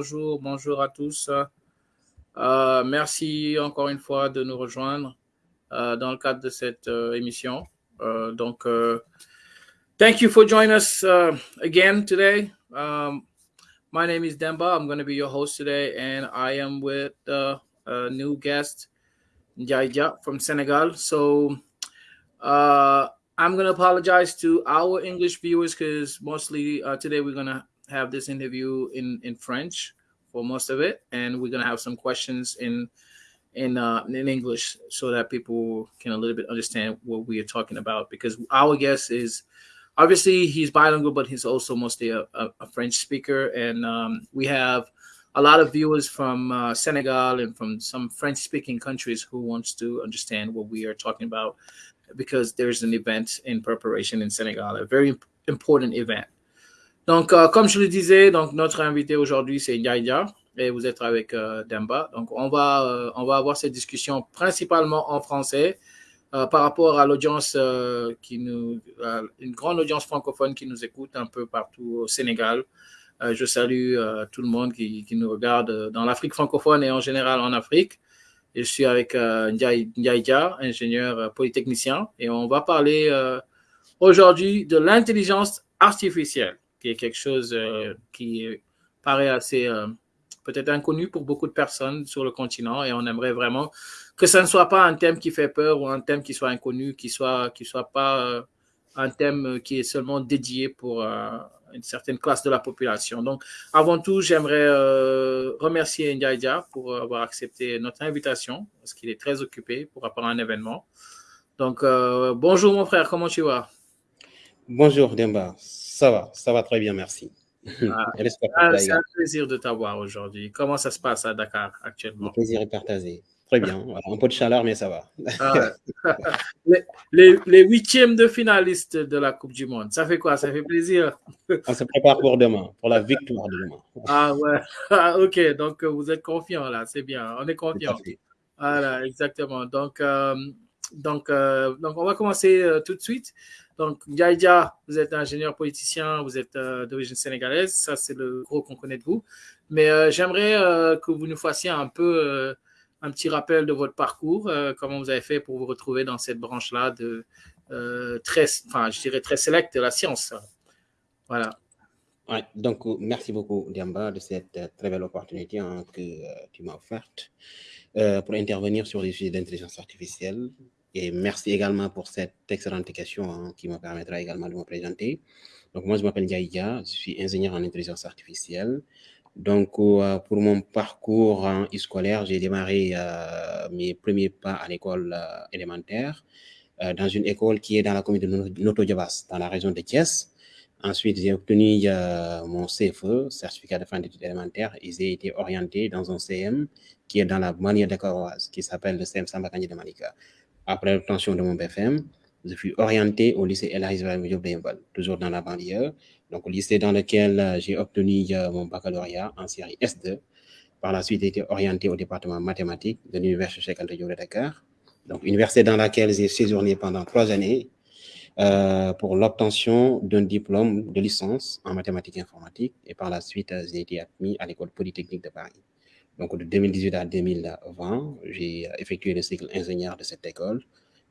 Bonjour, bonjour à tous. Euh, merci encore une fois de nous rejoindre uh, dans le cadre de cette uh, émission. Uh, donc, thank you for joining us again today. Um, my name is Demba. I'm going to be your host today, and I am with a new guest, Njaija from Senegal. So, I'm going to apologize to our English viewers because mostly today we're going to have this interview in in French for most of it, and we're gonna have some questions in in uh, in English so that people can a little bit understand what we are talking about. Because our guest is obviously he's bilingual, but he's also mostly a, a, a French speaker, and um, we have a lot of viewers from uh, Senegal and from some French-speaking countries who wants to understand what we are talking about because there's an event in preparation in Senegal, a very important event. Donc, euh, comme je le disais, donc notre invité aujourd'hui, c'est Ndiaïdia et vous êtes avec euh, Demba. Donc, on va, euh, on va avoir cette discussion principalement en français par rapport à l'audience qui nous, une grande audience francophone qui nous écoute un peu partout au Sénégal. je salue tout le monde qui, qui nous regarde dans l'Afrique francophone et en général en Afrique. je suis avec Ndiaïdia, ingénieur polytechnicien, et on va parler aujourd'hui de l'intelligence artificielle qui est quelque chose euh, qui paraît assez euh, peut-être inconnu pour beaucoup de personnes sur le continent et on aimerait vraiment que ça ne soit pas un thème qui fait peur ou un thème qui soit inconnu, qui soit qui soit pas euh, un thème qui est seulement dédié pour une certaine classe de la population. Donc, avant tout, j'aimerais remercier Ndiaïdia pour avoir accepté notre invitation parce qu'il est très occupé pour rapport à un événement. Donc, bonjour mon frère, comment tu vas? Bonjour Demba, ça va, ça va très bien, merci. Ah, ah, c'est un plaisir de t'avoir aujourd'hui. Comment ça se passe à Dakar actuellement? Le plaisir est partagé. Très bien. un peu de chaleur, mais ça va. Ah, les, les, huitièmes de finalistes de la Coupe du Monde, ça fait quoi? Ça fait plaisir? On se prépare pour demain, pour la victoire de demain. Ah ouais, ok. Donc vous êtes confiant là, c'est bien. On est confiant. Voilà, exactement. Donc, euh, donc, euh, donc on va commencer euh, tout de suite. Donc, Yaïdia, vous êtes ingénieur politicien, vous êtes euh, d'origine sénégalaise, ça c'est le gros qu'on connaît de vous. Mais j'aimerais que vous nous fassiez un peu un petit rappel de votre parcours, comment vous avez fait pour vous retrouver dans cette branche-là de très, enfin, je dirais très sélecte de la science. Voilà. Ouais, donc, merci beaucoup, Diamba, de cette très belle opportunité hein, que tu m'as offerte pour intervenir sur les sujets d'intelligence artificielle et merci également pour cette excellente question hein, qui me permettra également de me présenter. Donc, moi, je m'appelle Yaïya, je suis ingénieur en intelligence artificielle. Donc, euh, pour mon parcours hein, scolaire, j'ai démarré euh, mes premiers pas à l'école euh, élémentaire, dans une école qui est dans la commune de Noto dans la région de Thiès. Ensuite, j'ai obtenu mon CFE, certificat de fin d'études élémentaires, et j'ai été orienté dans un CM qui est dans la banlieue de qui s'appelle le CM Sambakani de Malika après l'obtention de mon BFM, je suis orienté au lycée El de toujours dans la banlieue. Donc, au lycée dans lequel euh, j'ai obtenu euh, mon baccalauréat en série S2. Par la suite, j'ai été orienté au département mathématiques de l'Université Cheikh de Dakar. Donc, université dans laquelle j'ai séjourné pendant trois années euh, pour l'obtention d'un diplôme de licence en mathématiques informatiques. Et par la suite, j'ai été admis à l'école polytechnique de Paris. Donc, de 2018 à 2020, j'ai effectué le cycle ingénieur de cette école.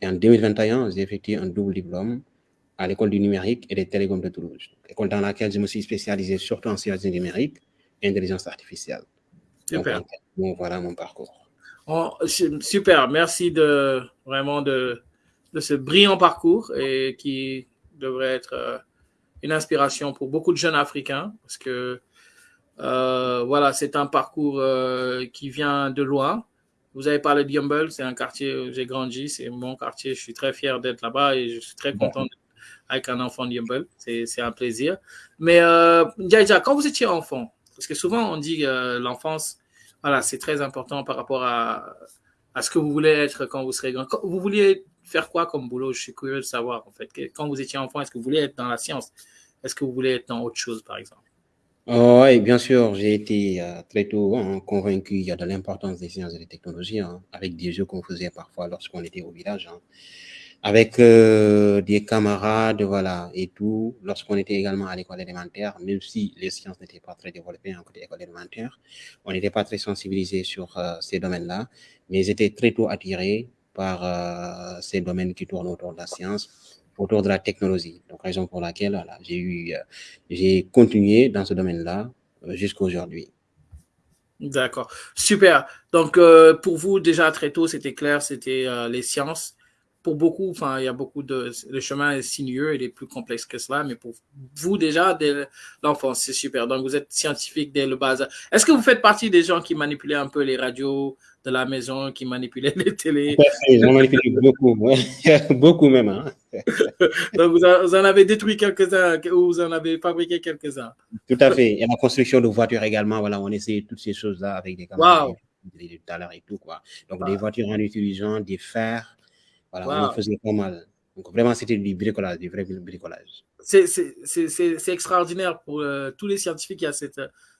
Et en 2021, j'ai effectué un double diplôme à l'école du numérique et des télécoms de Toulouse, école dans laquelle je me suis spécialisé surtout en sciences du numérique et intelligence artificielle. Super. Donc, voilà mon parcours. Oh, super, merci de vraiment de, de ce brillant parcours et qui devrait être euh, une inspiration pour beaucoup de jeunes Africains parce que euh, voilà, c'est un parcours euh, qui vient de loin. Vous avez parlé de Yumble, c'est un quartier où j'ai grandi, c'est mon quartier. Je suis très fier d'être là-bas et je suis très content d'être avec un enfant de Yumble. C'est un plaisir. Mais euh, quand vous étiez enfant, parce que souvent on dit que l'enfance, voilà, c'est très important par rapport à, à ce que vous voulez être quand vous serez grand. vous vouliez faire quoi comme boulot? Je suis curieux de savoir en fait. Quand vous étiez enfant, est-ce que vous voulez être dans la science? Est-ce que vous voulez être dans autre chose, par exemple? Oui, bien sûr, j'ai été euh, très tôt hein, convaincu de l'importance des sciences et des technologies, hein, avec des jeux qu'on faisait parfois lorsqu'on était au village. Hein. avec euh, des camarades, voilà, et tout, lorsqu'on était également à l'école élémentaire, même si les sciences n'étaient pas très développées en côté école élémentaire, on n'était pas très sensibilisés sur euh, ces domaines-là, mais j'étais très tôt attiré par ces domaines qui tournent autour de la science, autour de la technologie. Donc, raison pour laquelle voilà, j'ai eu, j'ai continué dans ce domaine-là jusqu'à aujourd'hui. D'accord, super. Donc, pour vous, déjà très tôt, c'était clair, c'était les sciences pour beaucoup, enfin, il y a beaucoup de. Le chemin est sinueux, il est plus complexe que cela, mais pour vous, déjà, dès l'enfance, c'est super. Donc, vous êtes scientifique dès le bas Est-ce que vous faites partie des gens qui manipulaient un peu les radios de la maison, qui manipulaient les télés J'en manipule beaucoup, beaucoup même. Hein. Donc, vous, en avez détruit quelques-uns ou vous en avez fabriqué quelques-uns Tout à fait. Et la construction de voitures également, voilà, on essaie toutes ces choses-là avec des caméras. Wow. et tout, quoi. Donc, des voitures en utilisant des fers, voilà, on faisait pas mal. Donc vraiment, c'était du bricolage, du vrai bricolage. C'est extraordinaire pour euh, tous les scientifiques. Y, a cette,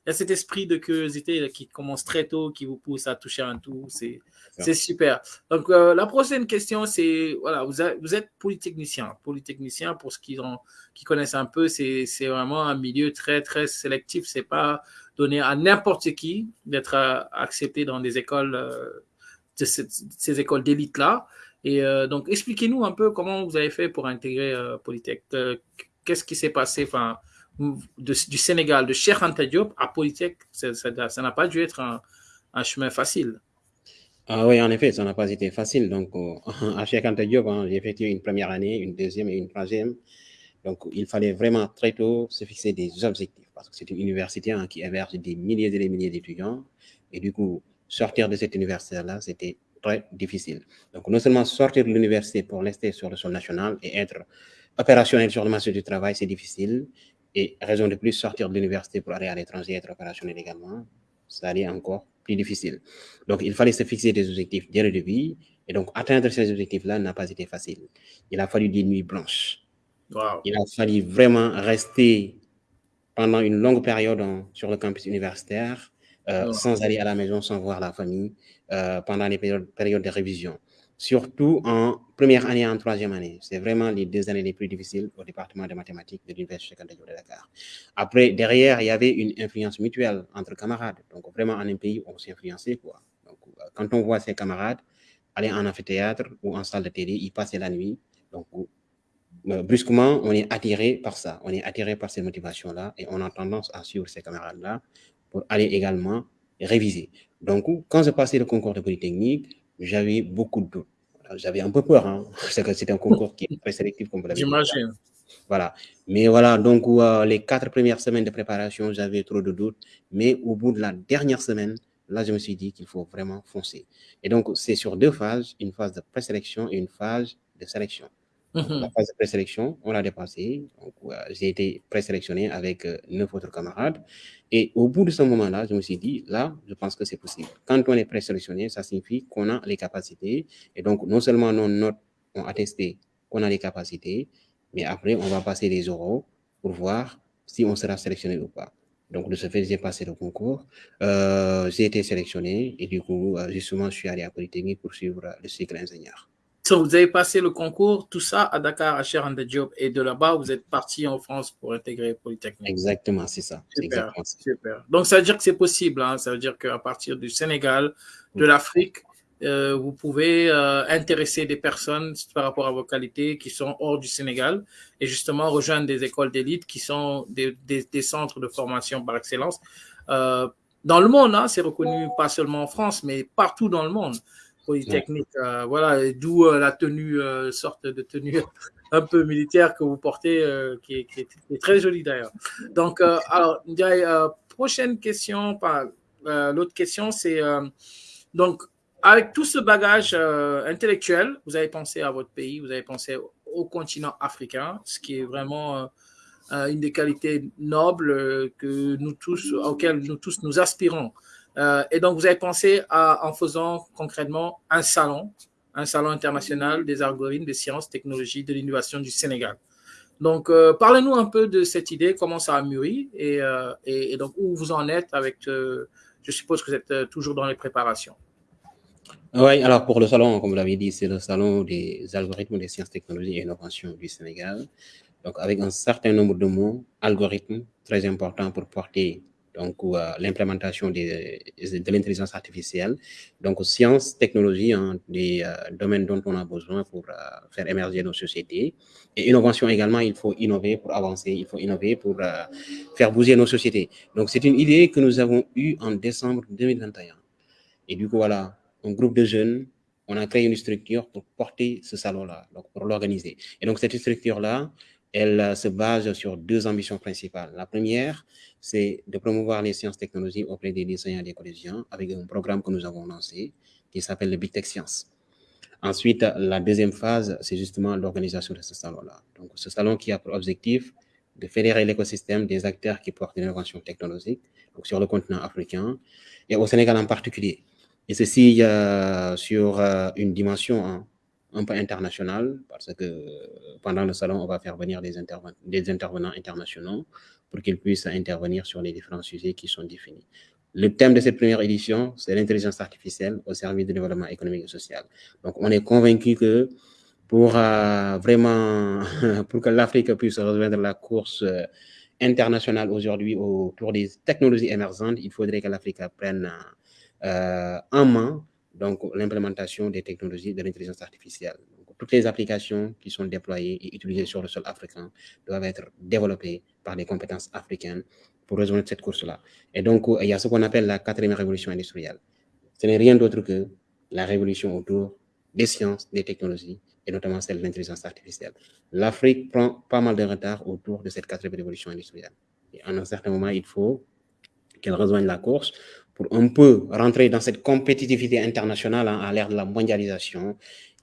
y a cet esprit de curiosité qui commence très tôt, qui vous pousse à toucher un tout. C'est super. Donc, euh, la prochaine question, c'est voilà, vous, vous, êtes polytechnicien. Polytechnicien, pour ceux qui, qui connaissent un peu, c'est vraiment un milieu très, très sélectif. C'est pas donné à n'importe qui d'être euh, accepté dans des écoles, de ces écoles d'élite-là. Et euh, donc, expliquez-nous un peu comment vous avez fait pour intégrer euh, Polytech. Euh, qu'est-ce qui s'est passé? Enfin, du Sénégal, de Cheikh Anta Diop à Polytech Ça n'a pas dû être un, chemin facile. Ah oui, en effet, ça n'a pas été facile. Donc, à Cheikh Anta Diop, hein, j'ai effectué une première année, une deuxième et une troisième. Donc, il fallait vraiment très tôt se fixer des objectifs parce que c'est une université hein, qui héberge des milliers et des milliers d'étudiants. Et du coup, sortir de cette université-là, c'était très difficile. Donc, non seulement sortir de l'université pour rester sur le sol national et être opérationnel sur le marché du travail, c'est difficile. Et raison de plus, sortir de l'université pour aller à l'étranger et être opérationnel également, ça allait encore plus difficile. Donc, il fallait se fixer des objectifs dès le début. Et donc, atteindre ces objectifs-là n'a pas été facile. Il a fallu des nuits blanches. Il a fallu vraiment rester pendant une longue période sur le campus universitaire, euh, sans aller à la maison, sans voir la famille, euh, pendant les périodes, de révision. Surtout en première année et en troisième année. C'est vraiment les deux années les plus difficiles au département de mathématiques de l'Université de Dakar. Après, derrière, il y avait une influence mutuelle entre camarades. Donc, vraiment, en un pays, on s'influençait. Quoi. Donc, quand on voit ses camarades aller en amphithéâtre ou en salle de télé, ils passaient la nuit. Donc, euh, brusquement, on est attiré par ça. On est attiré par ces motivations-là et on a tendance à suivre ces camarades-là pour aller également réviser. Donc, quand j'ai passé le concours de Polytechnique, j'avais beaucoup de doutes. J'avais un peu peur, hein, c'était un concours qui est très sélectif, comme vous l'avez dit. J'imagine. Voilà. Mais voilà, donc euh, les quatre premières semaines de préparation, j'avais trop de doutes. Mais au bout de la dernière semaine, là, je me suis dit qu'il faut vraiment foncer. Et donc, c'est sur deux phases, une phase de présélection et une phase de sélection. La mhm. phase de présélection, on l'a dépassé. J'ai été présélectionné avec euh, neuf autres camarades. Et au bout de ce moment-là, je me suis dit, là, je pense que c'est possible. Quand on est présélectionné, ça signifie qu'on a les capacités. Et donc, non seulement nos notes ont attesté qu'on a les capacités, mais après, on va passer les oraux pour voir si on sera sélectionné ou pas. Donc, de ce fait, j'ai passé le concours. Euh, j'ai été sélectionné et du coup, euh, justement, je suis allé à Polytechnique pour suivre le cycle ingénieur vous avez passé le concours, tout ça à Dakar, à Cher Job, et de là-bas, vous êtes parti en France pour intégrer Polytechnique. Exactement, c'est ça. Super, super. Donc, ça veut dire que c'est possible. Hein? Ça veut dire qu'à partir du Sénégal, de l'Afrique, euh, vous pouvez euh, intéresser des personnes par rapport à vos qualités qui sont hors du Sénégal et justement rejoindre des écoles d'élite qui sont des, des, centres de formation par excellence. Euh, dans le monde, hein, c'est reconnu pas seulement en France, mais partout dans le monde. Polytechnique. Euh, voilà, d'où euh, la tenue, euh, sorte de tenue un peu militaire que vous portez, qui est, très jolie d'ailleurs. Donc, alors, prochaine question, l'autre question, c'est donc, avec tout ce bagage intellectuel, vous avez pensé à votre pays, vous avez pensé au continent africain, ce qui est vraiment une des qualités nobles que nous tous, auxquelles nous tous nous aspirons. Euh, et donc, vous avez pensé à, en faisant concrètement un salon, un salon international des algorithmes, des sciences, technologies, de l'innovation du Sénégal. Donc, euh, parlez-nous un peu de cette idée, comment ça a mûri et, euh, donc où vous en êtes avec, je suppose que vous êtes toujours dans les préparations. Oui, alors pour le salon, comme vous l'avez dit, c'est le salon des algorithmes des sciences, technologies et innovations du Sénégal. Donc, avec un certain nombre de mots, algorithmes, très important pour porter donc euh, l'implémentation de l'intelligence artificielle. Donc, sciences, technologies, hein, des euh, domaines dont on a besoin pour euh, faire émerger nos sociétés. Et innovation également, il faut innover pour avancer, il faut innover pour faire bouger nos sociétés. Donc, c'est une idée que nous avons eue en décembre 2021. Et du coup, voilà, un groupe de jeunes, on a créé une structure pour porter ce salon-là, pour l'organiser. Et donc, cette structure-là, elle euh, se base sur deux ambitions principales. La première, c'est de promouvoir les sciences technologies auprès des lycéens et des collégiens avec un programme que nous avons lancé qui s'appelle le Big Tech Science. Ensuite, la deuxième phase, c'est justement l'organisation de ce salon-là. Donc, ce salon qui a pour objectif de fédérer l'écosystème des acteurs qui portent l'innovation technologique sur le continent africain et au Sénégal en particulier. Et ceci euh, sur euh, une dimension hein, un peu international, parce que pendant le salon, on va faire venir des, des intervenants internationaux pour qu'ils puissent intervenir sur les différents sujets qui sont définis. Le thème de cette première édition, c'est l'intelligence artificielle au service du développement économique et social. Donc, on est convaincu que pour euh, vraiment, pour que l'Afrique puisse rejoindre la course euh, internationale aujourd'hui autour des technologies émergentes, il faudrait que l'Afrique prenne euh, en main donc l'implémentation des technologies de l'intelligence artificielle. toutes les applications qui sont déployées et utilisées sur le sol africain doivent être développées par des compétences africaines pour résoudre cette course-là. Et donc, il y a ce qu'on appelle la quatrième révolution industrielle. Ce n'est rien d'autre que la révolution autour des sciences, des technologies, et notamment celle de l'intelligence artificielle. L'Afrique prend pas mal de retard autour de cette quatrième révolution industrielle. Et à un certain moment, il faut qu'elle rejoigne la course pour un peu rentrer dans cette compétitivité internationale hein, à l'ère de la mondialisation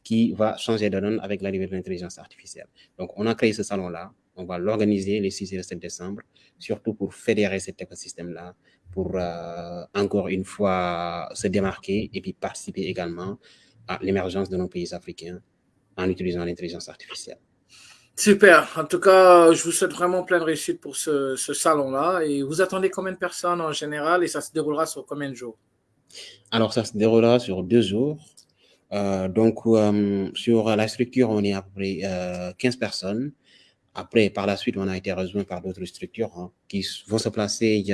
qui va changer de donne avec l'arrivée de l'intelligence artificielle. Donc, on a créé ce salon-là. On va l'organiser les 6 et 7 décembre, surtout pour fédérer cet écosystème-là, pour euh, encore une fois se démarquer et puis participer également à l'émergence de nos pays africains en utilisant l'intelligence artificielle. Super. En tout cas, je vous souhaite vraiment plein de réussite pour ce, salon-là. Et vous attendez combien de personnes en général? Et ça se déroulera sur combien de jours? Alors, ça se déroulera sur deux jours. Euh, donc, euh, sur la structure, on est à peu près 15 euh, personnes. Après, par la suite, on a été rejoint par d'autres structures hein, qui vont se placer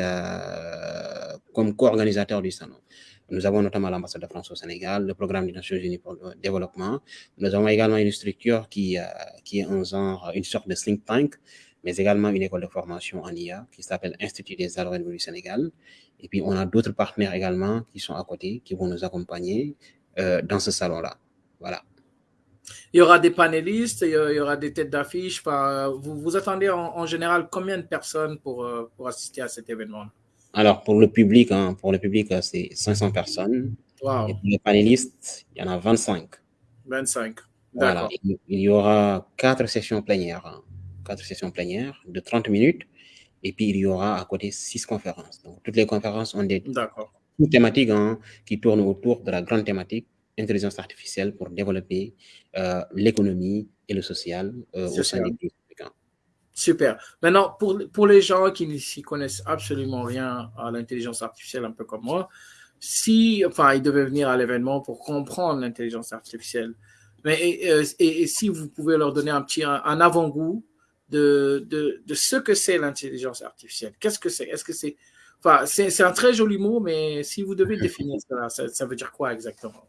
comme co-organisateurs du salon. Nous avons notamment l'ambassade de France au Sénégal, le programme des Nations Unies pour le développement. Nous avons également une structure qui, euh, qui est un genre, une sorte de think tank, mais également une école de formation en IA qui s'appelle Institut des algorithmes du Sénégal. Et puis, on a d'autres partenaires également qui sont à côté, qui vont nous accompagner euh, dans ce salon-là. Voilà. Il y aura des panélistes, il y aura des têtes d'affiche. Vous, vous attendez en, général combien de personnes pour, euh, pour assister à cet événement? Alors, pour le public, hein, pour le public, euh, c'est 500 personnes. Et pour les panélistes, il y en a 25. 25. Voilà. Il, y aura quatre sessions plénières. Hein. Quatre sessions plénières de 30 minutes. Et puis, il y aura à côté six conférences. Donc, toutes les conférences ont des thématiques hein, qui tournent autour de la grande thématique intelligence artificielle pour développer euh, l'économie et le social euh, au sein des pays Super. Maintenant, pour, pour les gens qui ne s'y connaissent absolument rien à l'intelligence artificielle, un peu comme moi, si, enfin, ils devaient venir à l'événement pour comprendre l'intelligence artificielle, mais et, si vous pouvez leur donner un petit un, avant-goût de, de, de, ce que c'est l'intelligence artificielle, qu'est-ce que c'est? Est-ce que c'est, enfin, c'est un très joli mot, mais si vous devez définir ça, ça veut dire quoi exactement?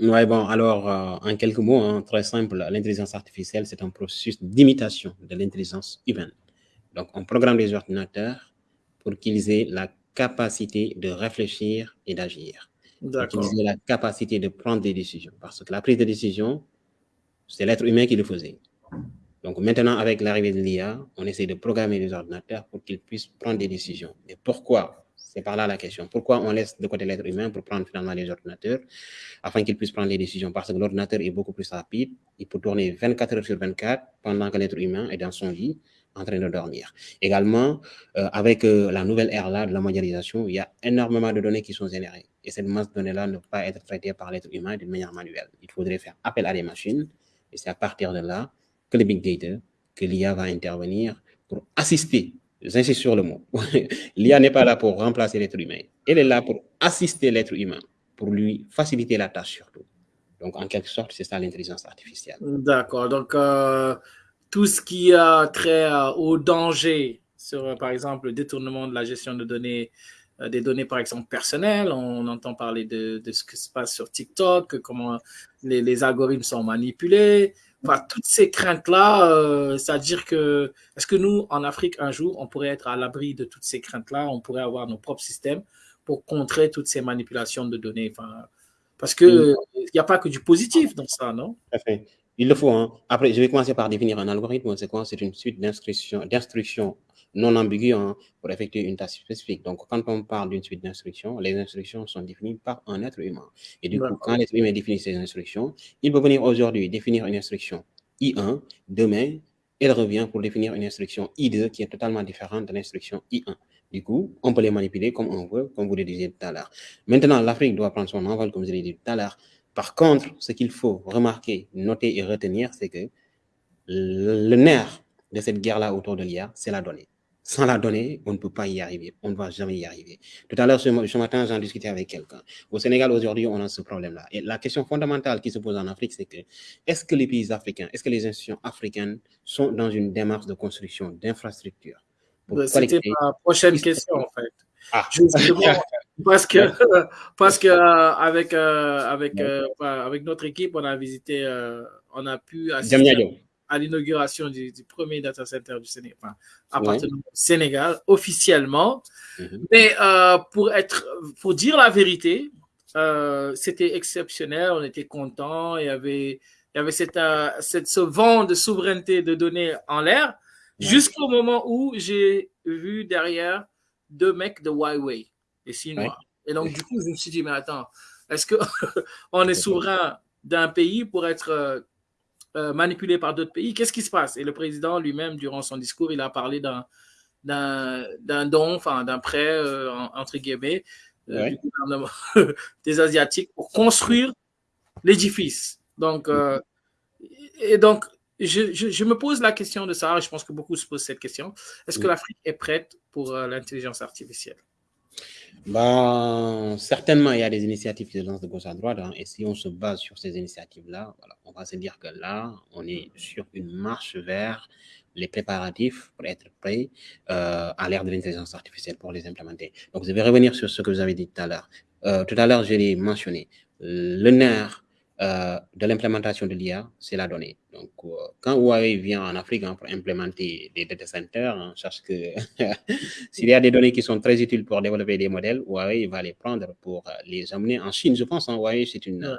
Oui, bon, alors, euh, en quelques mots, hein, très simple, l'intelligence artificielle, c'est un processus d'imitation de l'intelligence humaine. Donc, on programme les ordinateurs pour qu'ils aient la capacité de réfléchir et d'agir. Qu'ils aient la capacité de prendre des décisions. Parce que la prise de décision, c'est l'être humain qui le faisait. Donc, maintenant, avec l'arrivée de l'IA, on essaie de programmer les ordinateurs pour qu'ils puissent prendre des décisions. Et pourquoi? C'est par là la question. Pourquoi on laisse de côté l'être humain pour prendre finalement les ordinateurs afin qu'ils puissent prendre les décisions? Parce que l'ordinateur est beaucoup plus rapide. Il peut tourner 24 heures sur 24 pendant que l'être humain est dans son lit en train de dormir. Également, euh, avec euh, la nouvelle ère là de la mondialisation, il y a énormément de données qui sont générées. Et cette masse de données-là ne peut pas être traitée par l'être humain d'une manière manuelle. Il faudrait faire appel à des machines. Et c'est à partir de là que le big data, que l'IA va intervenir pour assister J'insiste sur le mot. L'IA n'est pas là pour remplacer l'être humain. Elle est là pour assister l'être humain. pour lui faciliter la tâche surtout. Donc, en quelque sorte, c'est ça l'intelligence artificielle. D'accord. Donc, euh, tout ce qui a trait euh, au danger sur, euh, par exemple, le détournement de la gestion de données, des données, par exemple, personnelles. On entend parler de, ce qui se passe sur TikTok, comment les, algorithmes sont manipulés. Enfin, toutes ces craintes-là, c'est-à-dire que, est-ce que nous, en Afrique, un jour, on pourrait être à l'abri de toutes ces craintes-là, on pourrait avoir nos propres systèmes pour contrer toutes ces manipulations de données enfin, Parce qu'il n'y a pas que du positif dans ça, non? Il le faut. Hein. Après, je vais commencer par définir un algorithme. C'est quoi? C'est une suite d'instructions non ambiguës hein, pour effectuer une tâche spécifique. Donc, quand on parle d'une suite d'instructions, les instructions sont définies par un être humain. Et du coup, quand l'être humain définit ces instructions, il peut venir aujourd'hui définir une instruction I1, demain, il revient pour définir une instruction I2 qui est totalement différente de l'instruction I1. Du coup, on peut les manipuler comme on veut, comme vous le disiez tout à l'heure. Maintenant, l'Afrique doit prendre son envol, comme je l'ai dit tout à l'heure. Par contre, ce qu'il faut remarquer, noter et retenir, c'est que le nerf de cette guerre-là autour de l'IA, c'est la donnée. Sans la donnée, on ne peut pas y arriver. On ne va jamais y arriver. Tout à l'heure, ce, matin, j'en discutais avec quelqu'un. Au Sénégal, aujourd'hui, on a ce problème-là. Et la question fondamentale qui se pose en Afrique, c'est que est-ce que les pays africains, est-ce que les institutions africaines sont dans une démarche de construction d'infrastructures bah, c'était ma prochaine question, en fait. Ah. parce que, parce que euh, avec, euh, avec, euh, avec notre équipe, on a visité, on a pu assister à l'inauguration du, premier data center du Sénégal, enfin, officiellement. Mhm. Mais pour, être, pour dire la vérité, c'était exceptionnel, on était contents, il y avait, il y avait cette, cette, ce vent de souveraineté de données en l'air. Jusqu'au moment où j'ai vu derrière deux mecs de Huawei, les Chinois. Et donc, du coup, je me suis dit, mais attends, est-ce qu'on est souverain d'un pays pour être euh, euh, manipulé par d'autres pays. Qu'est-ce qui se passe? Et le président lui-même, durant son discours, il a parlé d'un don, enfin d'un prêt, euh, entre guillemets, du gouvernement des Asiatiques pour construire l'édifice. Donc, et donc, je, me pose la question de ça, et je pense que beaucoup se posent cette question. Est-ce que l'Afrique est prête pour euh, l'intelligence artificielle? Ben, Certainement, il y a des initiatives qui se lancent de gauche à droite. Hein, et si on se base sur ces initiatives-là, voilà, on va se dire que là, on est sur une marche vers les préparatifs pour être prêt euh, à l'ère de l'intelligence artificielle pour les implémenter. Donc, je vais revenir sur ce que vous avez dit tout à l'heure. Euh, tout à l'heure, je l'ai mentionné. Le nerf euh, de l'implémentation de l'IA, c'est la donnée. Donc, euh, quand Huawei vient en Afrique hein, pour implémenter des data centers, on cherche que s'il y a des données qui sont très utiles pour développer des modèles, Huawei va les prendre pour euh, les amener en Chine. Je pense, hein, Huawei, c'est une,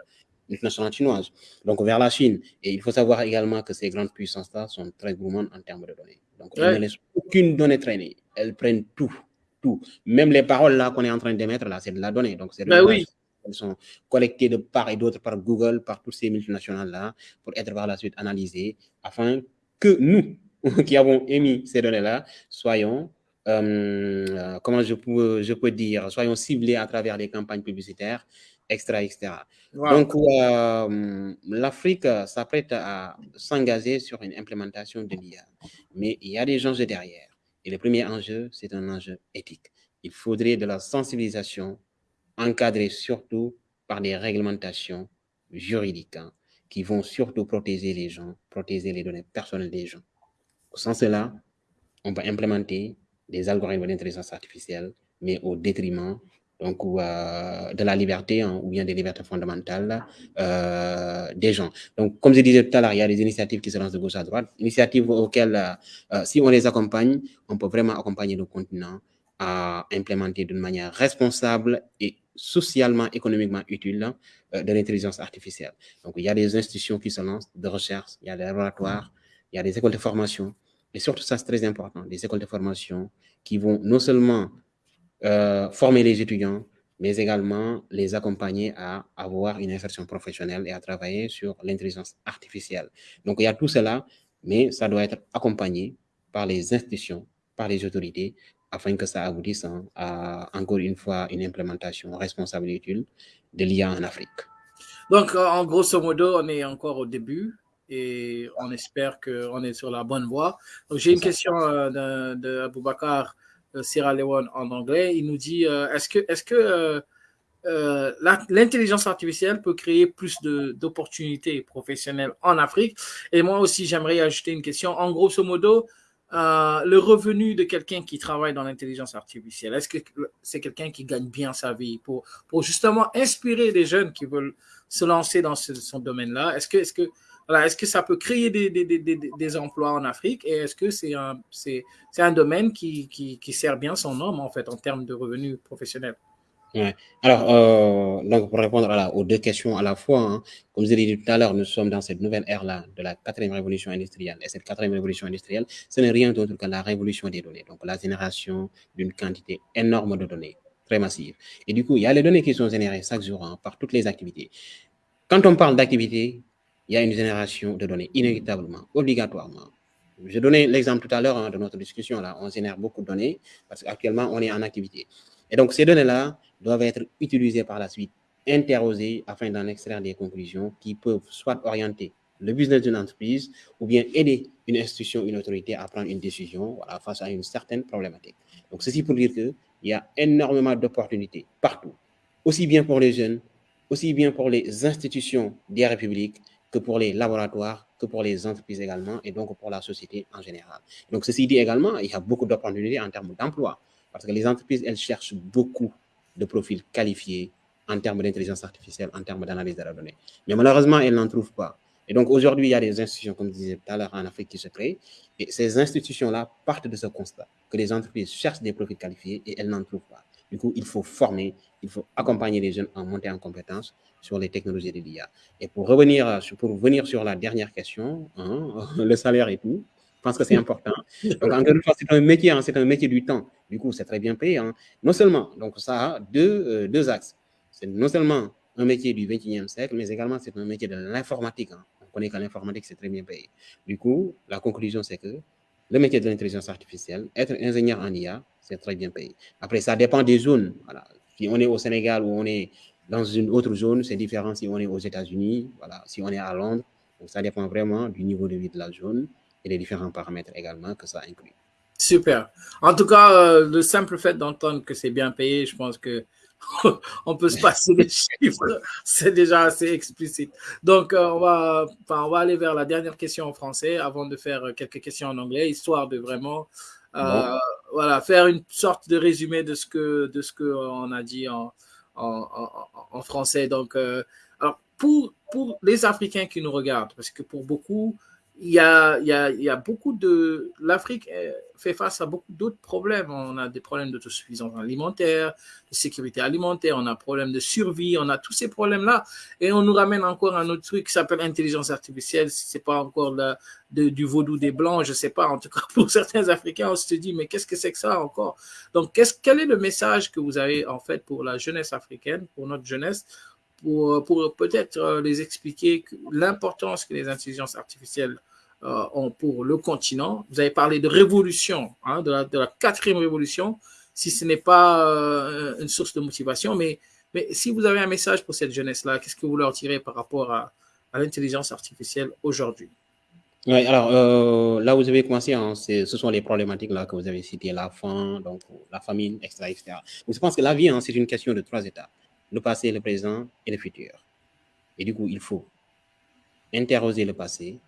une nationale chinoise. Donc, vers la Chine. Et il faut savoir également que ces grandes puissances-là sont très gourmandes en termes de données. Donc, elles ne laissent aucune donnée traîner. Elles prennent tout, tout. Même les paroles là qu'on est en train d'émettre, là, c'est de la donnée. Donc, c'est ben oui. Elles sont collectées de part et d'autre par Google, par tous ces multinationales-là, pour être par la suite analysées, afin que nous, qui avons émis ces données-là, soyons, euh, comment je peux, je peux dire, soyons ciblés à travers les campagnes publicitaires, etc. etc. Donc, euh, l'Afrique s'apprête à s'engager sur une implémentation de l'IA. Mais il y a des enjeux derrière. Et le premier enjeu, c'est un enjeu éthique. Il faudrait de la sensibilisation encadré surtout par des réglementations juridiques hein, qui vont surtout protéger les gens, protéger les données personnelles des gens. Sans cela, on va implémenter des algorithmes d'intelligence artificielle, mais au détriment donc, euh, de la liberté hein, ou bien des libertés fondamentales euh, des gens. Donc, comme je disais tout à l'heure, il y a des initiatives qui se lancent de gauche à droite, initiatives auxquelles, euh, si on les accompagne, on peut vraiment accompagner le continent à implémenter d'une manière responsable et socialement, économiquement utile euh, de l'intelligence artificielle. Donc, il y a des institutions qui se lancent de recherche, il y a des laboratoires, il y a des écoles de formation. Et surtout, ça, c'est très important, des écoles de formation qui vont non seulement euh, former les étudiants, mais également les accompagner à avoir une insertion professionnelle et à travailler sur l'intelligence artificielle. Donc, il y a tout cela, mais ça doit être accompagné par les institutions, par les autorités, afin que ça aboutisse hein, à, encore une fois, une implémentation responsable et utile de l'IA en Afrique. Donc, euh, en grosso modo, on est encore au début et on espère qu'on est sur la bonne voie. J'ai une question euh, de, de Aboubacar Sierra Leone en anglais. Il nous dit, euh, est-ce que, euh, l'intelligence artificielle peut créer plus d'opportunités professionnelles en Afrique? Et moi aussi, j'aimerais ajouter une question. En grosso modo, euh, le revenu de quelqu'un qui travaille dans l'intelligence artificielle, est-ce que c'est quelqu'un qui gagne bien sa vie pour, justement inspirer des jeunes qui veulent se lancer dans ce, ce domaine-là? Est-ce que, est -ce que est-ce que ça peut créer des, emplois en Afrique? Et est-ce que c'est un, un domaine qui, sert bien son homme en fait en termes de revenus professionnels? Alors, euh, donc pour répondre aux deux questions à la fois, hein, comme je l'ai dit tout à l'heure, nous sommes dans cette nouvelle ère-là de la quatrième révolution industrielle. Et cette quatrième révolution industrielle, ce n'est rien d'autre que la révolution des données, donc la génération d'une quantité énorme de données, très massive. Et du coup, il y a les données qui sont générées chaque jour hein, par toutes les activités. Quand on parle d'activité, il y a une génération de données, inévitablement, obligatoirement. Je donnais l'exemple tout à l'heure hein, de notre discussion, là, on génère beaucoup de données parce qu'actuellement, on est en activité. Et donc, ces données-là doivent être utilisées par la suite, interrogées afin d'en extraire des conclusions qui peuvent soit orienter le business d'une entreprise ou bien aider une institution, une autorité à prendre une décision face à une certaine problématique. Donc, ceci pour dire qu'il y a énormément d'opportunités partout, aussi bien pour les jeunes, aussi bien pour les institutions des républiques que pour les laboratoires, que pour les entreprises également, et donc pour la société en général. Donc, ceci dit également, il y a beaucoup d'opportunités en termes d'emploi, parce que les entreprises, elles cherchent beaucoup de profils qualifiés en termes d'intelligence artificielle, en termes d'analyse de la donnée. Mais malheureusement, elles n'en trouvent pas. Et donc, aujourd'hui, il y a des institutions, comme je disais tout à l'heure, en Afrique qui se créent. Et ces institutions-là partent de ce constat, que les entreprises cherchent des profils qualifiés et elles n'en trouvent pas. Du coup, il faut former, il faut accompagner les jeunes en montée en compétences sur les technologies de l'IA. Et pour revenir, sur la dernière question, hein, le salaire et tout, je pense que c'est important. Donc, encore une fois, c'est un métier, hein, c'est un métier du temps. Du coup, c'est très bien payé. Hein. Non seulement, donc ça a deux, euh, deux axes. C'est non seulement un métier du 21e siècle, mais également c'est un métier de l'informatique. On connaît que l'informatique, c'est très bien payé. Du coup, la conclusion, c'est que le métier de l'intelligence artificielle, être ingénieur en IA, c'est très bien payé. Après, ça dépend des zones. Voilà. Si on est au Sénégal ou on est dans une autre zone, c'est différent si on est aux États-Unis, voilà, si on est à Londres. Donc, ça dépend vraiment du niveau de vie de la zone et des différents paramètres également que ça inclut. Super. En tout cas, euh, le simple fait d'entendre que c'est bien payé, je pense que on peut se passer des chiffres, c'est déjà assez explicite. Donc, euh, on, va, on va aller vers la dernière question en français avant de faire quelques questions en anglais, histoire de vraiment euh, voilà, faire une sorte de résumé de ce que de ce qu'on a dit en, en, en, français. Donc, euh, alors pour, pour les Africains qui nous regardent, parce que pour beaucoup, il y a, beaucoup de... L'Afrique fait face à beaucoup d'autres problèmes. On a des problèmes d'autosuffisance alimentaire, de sécurité alimentaire, on a des problèmes de survie, on a tous ces problèmes-là. Et on nous ramène encore un autre truc qui s'appelle intelligence artificielle. Si c'est pas encore de, du vaudou des Blancs, je sais pas. En tout cas, pour certains Africains, on se dit, mais qu'est-ce que c'est que ça encore? Donc, qu'est-ce, quel est le message que vous avez, en fait, pour la jeunesse africaine, pour notre jeunesse, pour, pour peut-être euh, les expliquer l'importance que les intelligences artificielles euh, pour le continent. Vous avez parlé de révolution, hein, de, la, quatrième révolution, si ce n'est pas euh, une source de motivation, mais, si vous avez un message pour cette jeunesse-là, qu'est-ce que vous leur direz par rapport à, l'intelligence artificielle aujourd'hui? Oui, alors euh, là vous avez commencé, hein, ce sont les problématiques là que vous avez citées, la faim, donc la famine, etc. je pense que la vie, hein, c'est une question de trois étapes, le passé, le présent et le futur. Et du coup, il faut interroger le passé,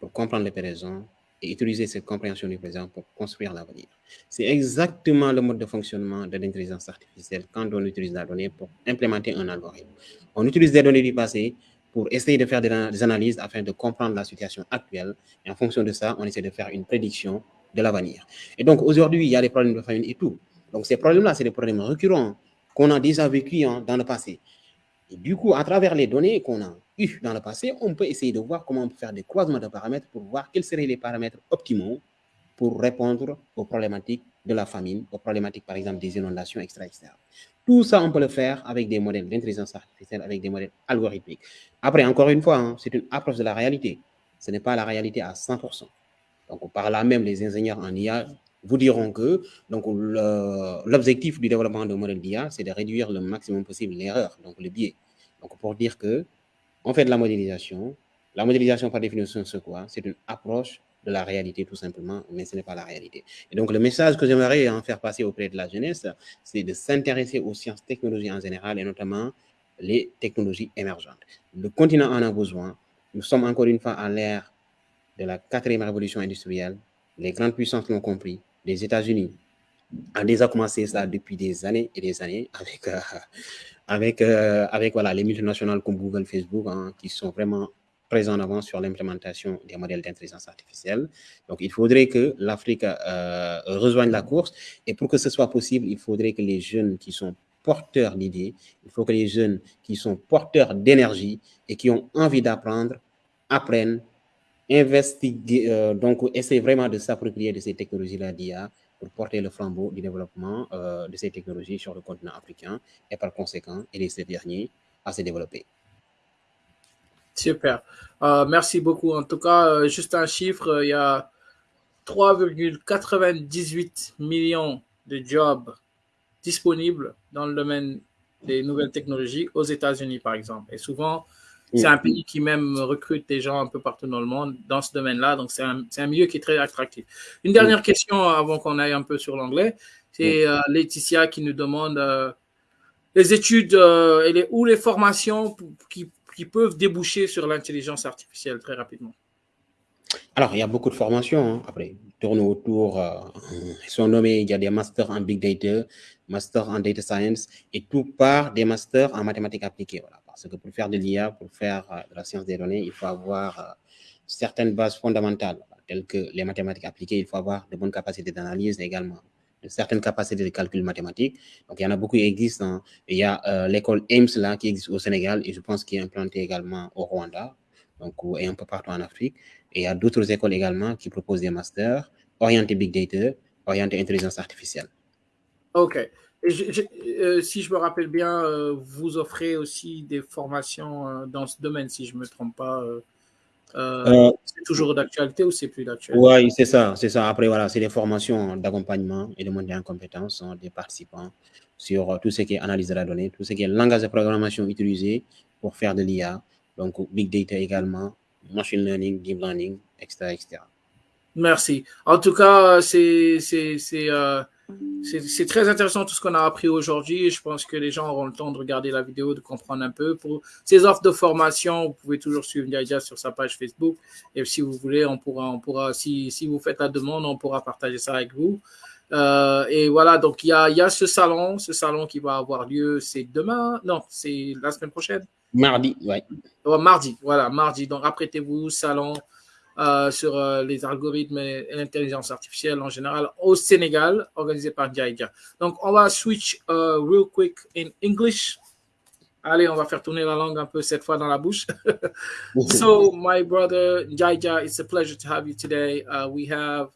pour comprendre le présent et utiliser cette compréhension du présent pour construire l'avenir. C'est exactement le mode de fonctionnement de l'intelligence artificielle quand on utilise la donnée pour implémenter un algorithme. On utilise des données du passé pour essayer de faire des analyses afin de comprendre la situation actuelle. Et en fonction de ça, on essaie de faire une prédiction de l'avenir. Et donc, aujourd'hui, il y a des problèmes de famine et tout. Donc, ces problèmes-là, c'est des problèmes récurrents qu'on a déjà vécu dans le passé. Et du coup, à travers les données qu'on a eues dans le passé, on peut essayer de voir comment on peut faire des croisements de paramètres pour voir quels seraient les paramètres optimaux pour répondre aux problématiques de la famine, aux problématiques par exemple des inondations, etc. Tout ça, on peut le faire avec des modèles d'intelligence artificielle, avec des modèles algorithmiques. Après, encore une fois, hein, c'est une approche de la réalité. Ce n'est pas la réalité à 100%. Donc, par là même, les ingénieurs en IA vous diront que l'objectif du développement de modèle d'IA, c'est de réduire le maximum possible l'erreur, donc le biais. Donc pour dire que on fait de la modélisation, la modélisation par définition c'est quoi? C'est une approche de la réalité tout simplement, mais ce n'est pas la réalité. Et donc le message que j'aimerais en faire passer auprès de la jeunesse, c'est de s'intéresser aux sciences technologies en général et notamment les technologies émergentes. Le continent en a besoin. Nous sommes encore une fois à l'ère de la quatrième révolution industrielle. Les grandes puissances l'ont compris. Les États-Unis ont déjà commencé ça depuis des années et des années avec, euh, avec, euh, avec voilà, les multinationales comme Google, Facebook, hein, qui sont vraiment présents en avant sur l'implémentation des modèles d'intelligence artificielle. Donc, il faudrait que l'Afrique euh, rejoigne la course. Et pour que ce soit possible, il faudrait que les jeunes qui sont porteurs d'idées, il faut que les jeunes qui sont porteurs d'énergie et qui ont envie d'apprendre, apprennent, investiguent, euh, donc essaient vraiment de s'approprier de ces technologies-là d'IA pour porter le flambeau du développement euh, de ces technologies sur le continent africain et par conséquent aider ces derniers à se développer. Super. Euh, merci beaucoup. En tout cas, juste un chiffre, il y a 3,98 millions de jobs disponibles dans le domaine des nouvelles technologies aux États-Unis, par exemple. Et souvent, c'est un pays qui même recrute des gens un peu partout dans le monde dans ce domaine-là. Donc, c'est un, un, milieu qui est très attractif. Une dernière question avant qu'on aille un peu sur l'anglais. C'est euh, Laetitia qui nous demande euh, les études euh, et les, ou les formations qui, qui peuvent déboucher sur l'intelligence artificielle très rapidement. Alors, il y a beaucoup de formations. Hein. Après, tourne autour, ils sont nommés, il y a des masters en big data, masters en data science, et tout part des masters en mathématiques appliquées. Voilà. Parce que pour faire de l'IA, pour faire euh, de la science des données, il faut avoir euh, certaines bases fondamentales, telles que les mathématiques appliquées, il faut avoir de bonnes capacités d'analyse également, de certaines capacités de calcul mathématique. Donc, il y en a beaucoup qui existent. Hein. Il y a euh, l'école AIMS là, qui existe au Sénégal et je pense qu'il est implanté également au Rwanda donc, et un peu partout en Afrique. Et il y a d'autres écoles également qui proposent des masters orientés big data, orientés intelligence artificielle. OK. Euh, si je me rappelle bien, euh, vous offrez aussi des formations euh, dans ce domaine, si je ne me trompe pas. c'est toujours d'actualité ou c'est plus d'actualité? Oui, c'est ça, c'est ça. Après, voilà, c'est des formations d'accompagnement et de montée en compétences hein, des participants sur tout ce qui est analyse de la donnée, tout ce qui est langage de programmation utilisé pour faire de l'IA, donc big data également, machine learning, deep learning, etc. etc. Merci. En tout cas, c'est c'est très intéressant tout ce qu'on a appris aujourd'hui. Je pense que les gens auront le temps de regarder la vidéo, de comprendre un peu. Pour ces offres de formation, vous pouvez toujours suivre Ndiadia sur sa page Facebook. Et si vous voulez, on pourra, on pourra si, si vous faites la demande, on pourra partager ça avec vous. Euh, et voilà, donc il y a, y a ce salon, ce salon qui va avoir lieu, c'est demain, non, c'est la semaine prochaine. Mardi, ouais. mardi, voilà, mardi. Donc apprêtez-vous, salon euh, sur euh, les algorithmes et l'intelligence artificielle en général au Sénégal, organisé par Ndiaïdia. Donc, on va switch uh, real quick in English. Allez, on va faire tourner la langue un peu cette fois dans la bouche. so, my brother Ndiaïdia, it's a pleasure to have you today. Uh, we have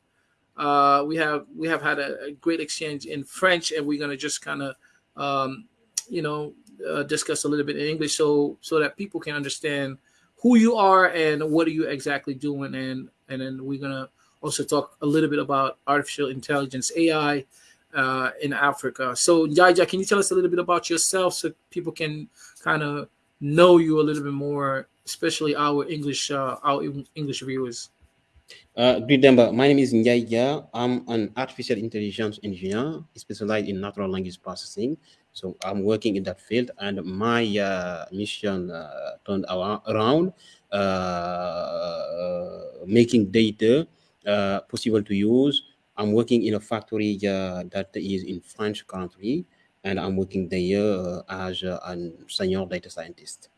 uh, we have we have had a, a, great exchange in French, and we're gonna just kind of um, you know uh, discuss a little bit in English, so so that people can understand who you are and what are you exactly doing and and then we're gonna also talk a little bit about artificial intelligence AI uh, in Africa. So Jaja, can you tell us a little bit about yourself so people can kind of know you a little bit more, especially our English uh, our English viewers? Uh, remember, my name is Njaya. I'm an artificial intelligence engineer specialized in natural language processing. So I'm working in that field, and my uh, mission uh, turned around uh, making data uh, possible to use. I'm working in a factory uh, that is in French country, and I'm working there as a senior data scientist.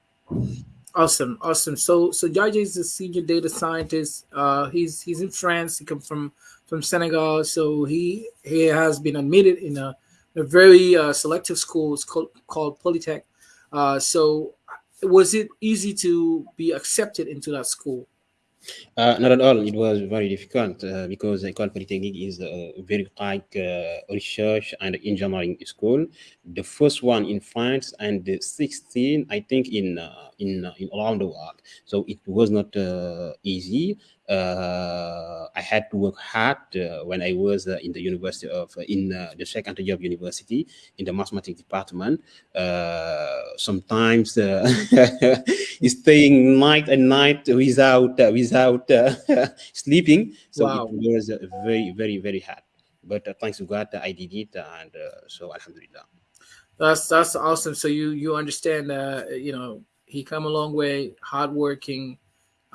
Awesome, awesome. So, so Jaja is a senior data scientist. Uh, he's he's in France. He comes from from Senegal. So he he has been admitted in a a very uh, selective school. It's called, called Polytech. Uh, so, was it easy to be accepted into that school? Uh, not at all. It was very difficult uh, because Ecole Polytechnique is a very high uh, research and engineering school. The first one in France and the 16, I think, in uh, in uh, in around the world. So it was not uh, easy. Uh, I had to work hard uh, when I was uh, in the University of uh, in uh, the Sheikh Anta Diop University in the mathematics department. Uh, sometimes staying night and night without without sleeping. So wow. it was very very very hard. But thanks to God, I did it, and so Alhamdulillah. That's that's awesome. So you you understand, uh, you know, he come a long way, hardworking,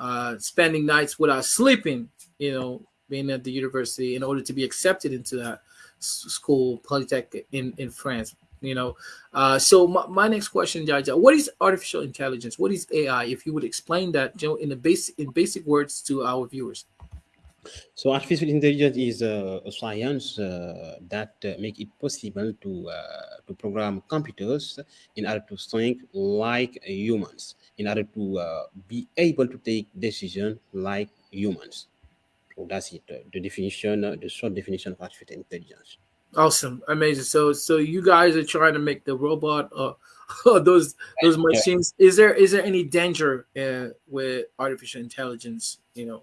uh, spending nights without sleeping, you know, being at the university in order to be accepted into that school, Polytech in, in France, you know. Uh, so my, my next question, Jaja, what is artificial intelligence? What is AI? If you would explain that, you know, in the basic in basic words to our viewers. So artificial intelligence is a, a science uh, that uh, make it possible to uh, to program computers in order to think like humans in order to uh, be able to take decisions like humans. So that's it, uh, the definition, uh, the short definition of artificial intelligence. Awesome, amazing. So, so you guys are trying to make the robot or uh, those those machines. Is there is there any danger uh, with artificial intelligence? You know,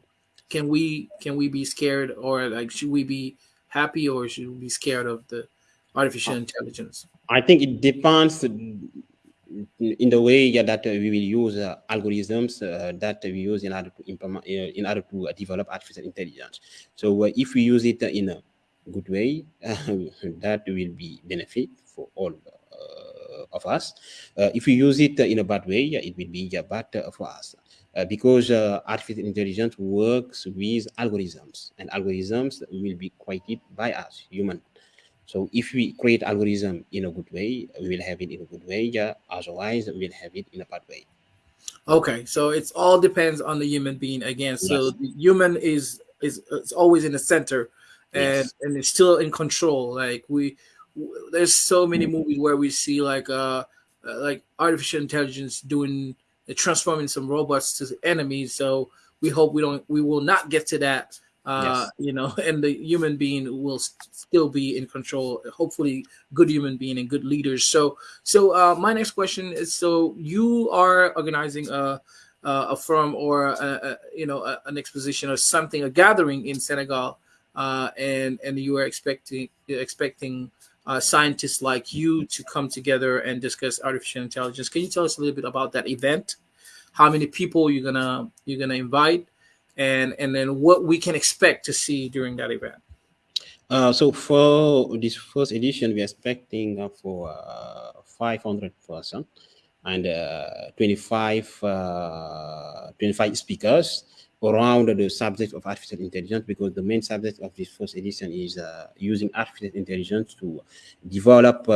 can we can we be scared or like should we be happy or should we be scared of the artificial uh, intelligence? I think it depends uh, in the way yeah, that uh, we will use uh, algorithms uh, that we use in order to implement uh, in order to develop artificial intelligence. So if we use it in a good way, that will be benefit for all of us. if we use it in a bad way, it will be bad for us. Uh, because uh, artificial intelligence works with algorithms and algorithms will be created by us human so if we create algorithm in a good way, we will have it in a good way. Yeah, otherwise we'll have it in a bad way. Okay, so it's all depends on the human being again. So yes. the human is is it's always in the center, and yes. and it's still in control. Like we, there's so many movies where we see like uh, uh like artificial intelligence doing uh, transforming some robots to enemies. So we hope we don't we will not get to that uh, yes. you know, and the human being will still be in control. Hopefully, good human being and good leaders. So, so uh, my next question is: so you are organizing a a firm or a, a, you know a, an exposition or something, a gathering in Senegal, uh, and and you are expecting expecting. Uh, scientists like you to come together and discuss artificial intelligence. Can you tell us a little bit about that event? How many people you're gonna you're gonna invite? and and then what we can expect to see during that event. Uh, so for this first edition, we're expecting uh, for uh, 500 person and uh, 25 uh, 25 speakers around the subject of artificial intelligence because the main subject of this first edition is uh, using artificial intelligence to develop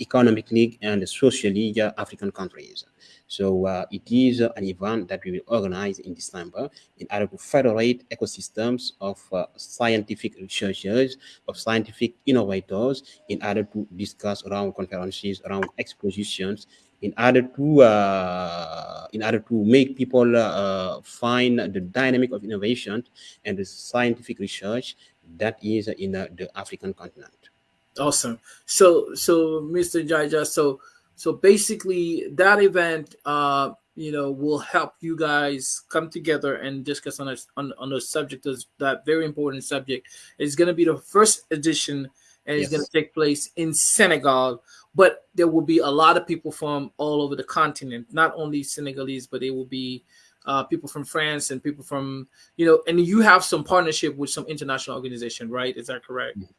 economically and socially African countries. So uh, it is an event that we will organize in December in order to federate ecosystems of uh, scientific researchers, of scientific innovators, in order to discuss around conferences, around expositions, in order to uh, in order to make people uh, find the dynamic of innovation and the scientific research that is in uh, the African continent. Awesome. So, so Mr. Jaja, so so basically, that event, uh, you know, will help you guys come together and discuss on a, on, on a subject of that very important subject. It's going to be the first edition, and yes. it's going to take place in Senegal. But there will be a lot of people from all over the continent, not only Senegalese, but it will be uh, people from France and people from you know, and you have some partnership with some international organization, right? Is that correct? Mm-hmm.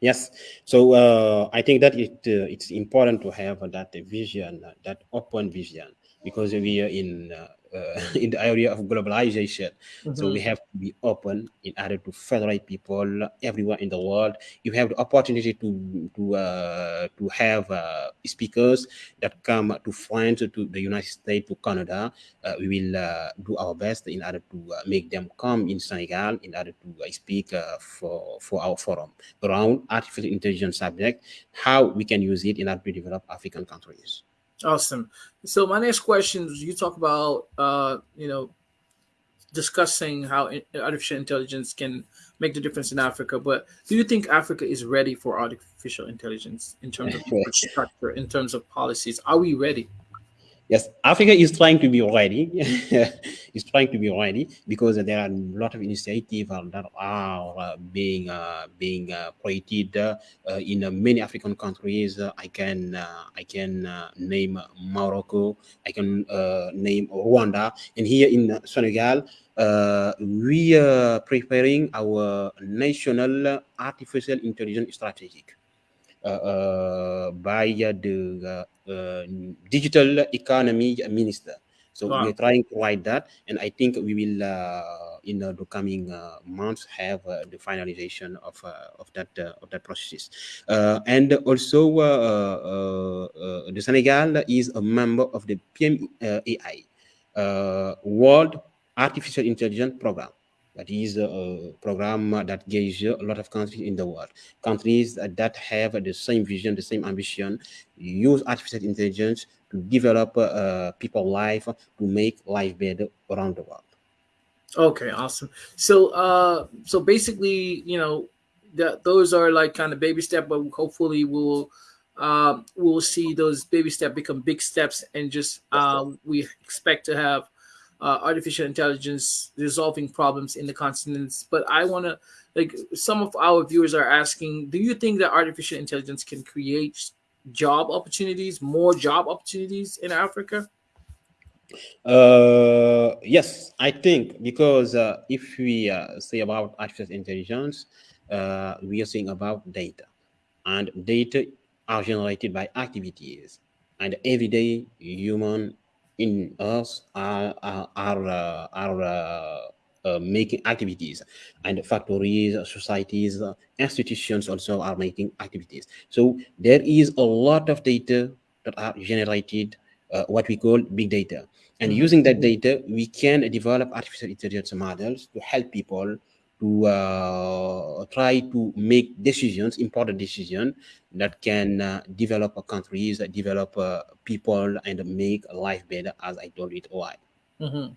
Yes. So uh, I think that it uh, it's important to have that vision, that open vision, because we are in uh, in the area of globalization. Mm-hmm. So we mm-hmm. have to be open in order to federate people everywhere in the world. You have the opportunity to to uh, to have uh, speakers that come to France, to the United States, to Canada. Uh, we will uh, do our best in order to uh, make them come in Senegal in order to speak for for our forum around artificial intelligence subject, how we can use it in order to develop African countries. Awesome. So my next question is: You talk about uh, you know discussing how artificial intelligence can make the difference in Africa, but do you think Africa is ready for artificial intelligence in terms of infrastructure, in terms of policies? Are we ready? Yes, Africa is trying to be ready. is trying to be ready because there are a lot of initiatives that are uh, being uh, being uh, created uh, in many African countries. I can I can name Morocco. I can name Rwanda, and here in Senegal, uh, we are preparing our national artificial intelligence strategy uh, uh, Uh, uh, by the uh, uh, digital economy minister. So wow. we're trying to write that, and I think we will, uh, in the coming uh, months, have uh, the finalization of of that of that process. and also, the Senegal is a member of the PMAI World Artificial Intelligence Program. That is a program that gives you a lot of countries in the world. Countries that have the same vision, the same ambition, use artificial intelligence to develop uh, people life, to make life better around the world. Okay, awesome. So, uh, so basically, you know, that those are like kind of baby step, but hopefully we'll uh, we'll see those baby steps become big steps, and just uh, we expect to have uh, artificial intelligence resolving problems in the continents. But I want to, like, some of our viewers are asking, do you think that artificial intelligence can create job opportunities, more job opportunities in Africa? Uh, yes, I think because uh, if we uh, say about artificial intelligence, uh, we are saying about data, and data are generated by activities, and everyday human in us are are are, uh, are uh, uh, making activities. And factories societies uh, institutions also are making activities. So there is a lot of data that are generated uh, what we call big data. And mm -hmm. using that data we can develop artificial intelligence models to help people to uh, try to make decisions, important decisions that can uh, develop countries, develop uh, people, and make life better, as I told it why. Mm -hmm.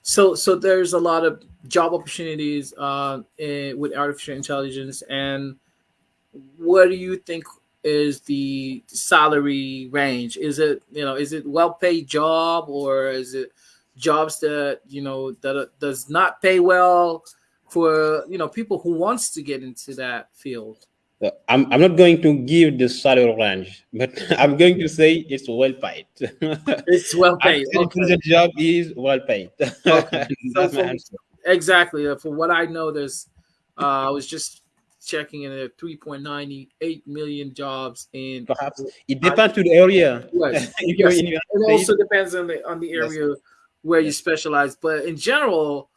So, so there's a lot of job opportunities uh, in, with artificial intelligence, and what do you think is the salary range? Is it you know is it well paid job or is it jobs that you know that does not pay well for you know people who wants to get into that field uh, I'm, I'm not going to give the salary range, but I'm going to say it's well paid. It's well paid. okay. The job is well paid. Okay. so for, exactly. Uh, for what I know, there's, uh, I was just checking in at 3.98 million jobs in. Perhaps it depends I, to the area. Yes. yes. It also depends on the on the area yes where you specialize. But in general,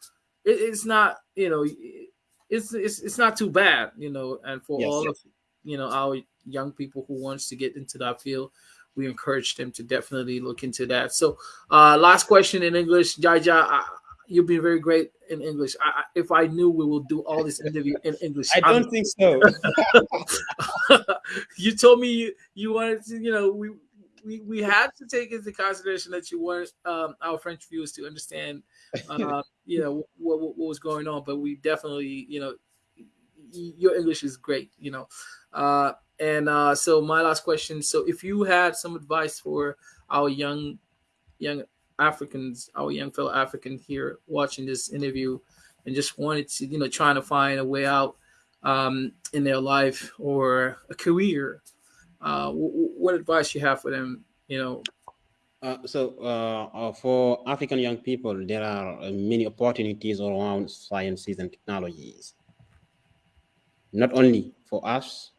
it, it's not you know it's, it's it's not too bad you know. And for yes, all yes. of you know our young people who wants to get into that field, we encourage them to definitely look into that. So, uh, last question in English, Jaja. I, you've been very great in English. I, if I knew we will do all this interview in English, I don't I'm, think so. you told me you, you wanted to, you know, we we, we had to take into consideration that you want um, our French viewers to understand, uh, you know, what, what, what, was going on. But we definitely, you know, your English is great, you know. Uh, and uh, so my last question: so if you had some advice for our young, young Africans, our young fellow African here watching this interview, and just wanted to, you know, trying to find a way out um, in their life or a career uh, what advice you have for them? You know. Uh, so uh, uh for African young people, there are uh, many opportunities around sciences and technologies. Not only for us,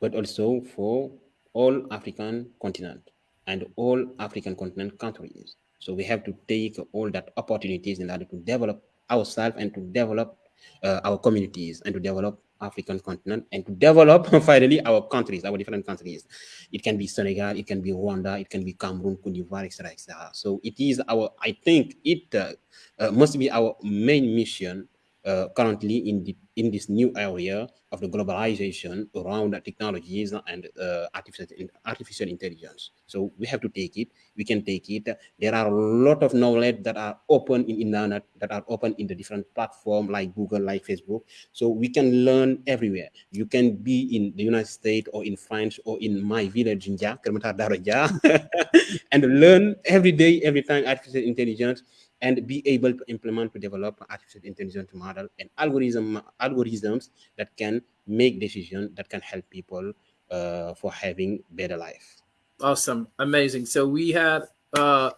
but also for all African continent and all African continent countries. So we have to take all that opportunities in order to develop ourselves and to develop uh, our communities and to develop African continent and to develop finally our countries, our different countries. It can be Senegal, it can be Rwanda, it can be Cameroon, Cote d'Ivoire, etc., etc. So it is our, I think it uh, uh, must be our main mission uh, currently in the in this new area of the globalization around technologies and uh, artificial artificial intelligence. So we have to take it. We can take it. There are a lot of knowledge that are open in internet that are open in the different platform like Google, like Facebook. So we can learn everywhere. You can be in the United States or in France or in my village in Daraja, and learn every day, every time artificial intelligence and be able to implement to develop artificial intelligence model and algorithm algorithms that can make decisions that can help people uh, for having better life. Awesome, amazing. So we had uh,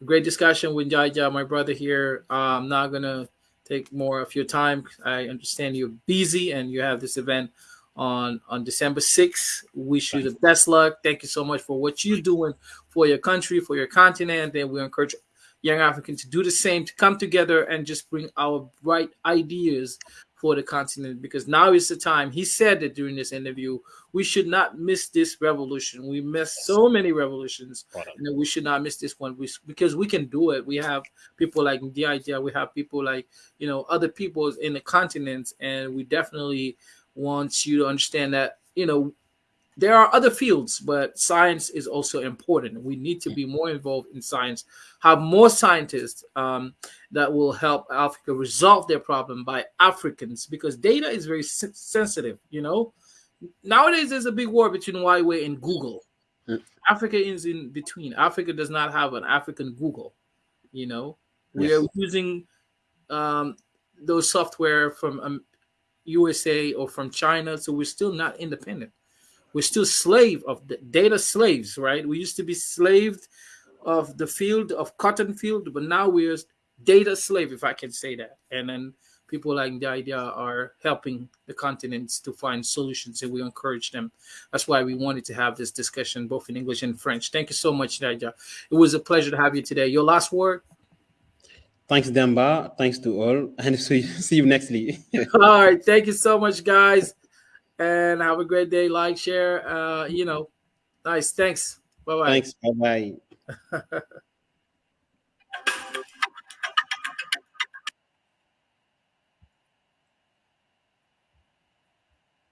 a great discussion with Jaja, my brother here. Uh, I'm not gonna take more of your time. I understand you're busy and you have this event on on December 6th. Wish you the best luck. Thank you so much for what you're doing for your country, for your continent. And we encourage young Africans to do the same, to come together and just bring our bright ideas for the continent because now is the time. He said that during this interview, we should not miss this revolution. We missed so many revolutions, and we should not miss this one we, because we can do it. We have people like the idea, we have people like you know other people in the continents, and we definitely want you to understand that you know there are other fields, but science is also important. We need to be more involved in science, have more scientists um, that will help Africa resolve their problem by Africans because data is very sensitive. You know, nowadays there's a big war between Huawei and Google. Mm. Africa is in between. Africa does not have an African Google. You know, we yes. are using um, those software from um, USA or from China, so we're still not independent we're still slave of the data slaves, right? We used to be slaved of the field of cotton field, but now we're data slave, if I can say that. And then people like the idea are helping the continents to find solutions and we encourage them. That's why we wanted to have this discussion both in English and French. Thank you so much, Nadia. It was a pleasure to have you today. Your last word? Thanks, Demba. Thanks to all. And see you next week. all right. Thank you so much, guys and have a great day. Like, share, uh, you know, nice. Thanks. Bye bye. Thanks. Bye bye.